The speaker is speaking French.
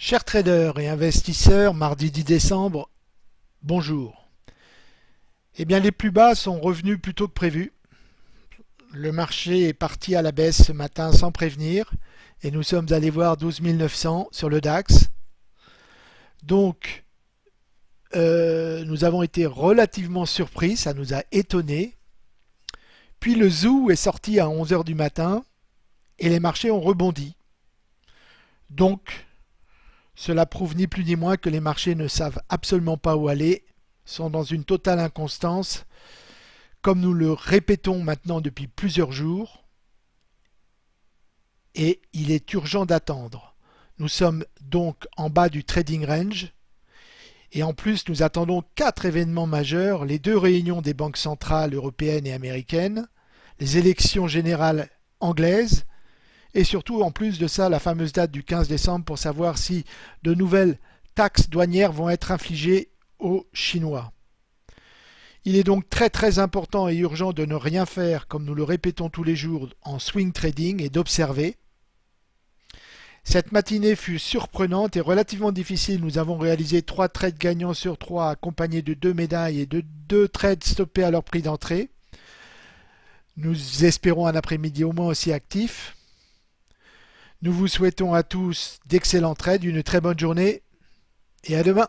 Chers traders et investisseurs, mardi 10 décembre, bonjour. Eh bien, les plus bas sont revenus plus tôt que prévu. Le marché est parti à la baisse ce matin sans prévenir et nous sommes allés voir 12 900 sur le DAX. Donc, euh, nous avons été relativement surpris, ça nous a étonnés. Puis le zoo est sorti à 11h du matin et les marchés ont rebondi. Donc, cela prouve ni plus ni moins que les marchés ne savent absolument pas où aller, sont dans une totale inconstance, comme nous le répétons maintenant depuis plusieurs jours, et il est urgent d'attendre. Nous sommes donc en bas du trading range, et en plus nous attendons quatre événements majeurs, les deux réunions des banques centrales européennes et américaines, les élections générales anglaises, et surtout en plus de ça la fameuse date du 15 décembre pour savoir si de nouvelles taxes douanières vont être infligées aux Chinois. Il est donc très très important et urgent de ne rien faire comme nous le répétons tous les jours en swing trading et d'observer. Cette matinée fut surprenante et relativement difficile. Nous avons réalisé trois trades gagnants sur trois accompagnés de deux médailles et de deux trades stoppés à leur prix d'entrée. Nous espérons un après-midi au moins aussi actif. Nous vous souhaitons à tous d'excellents trades, une très bonne journée et à demain.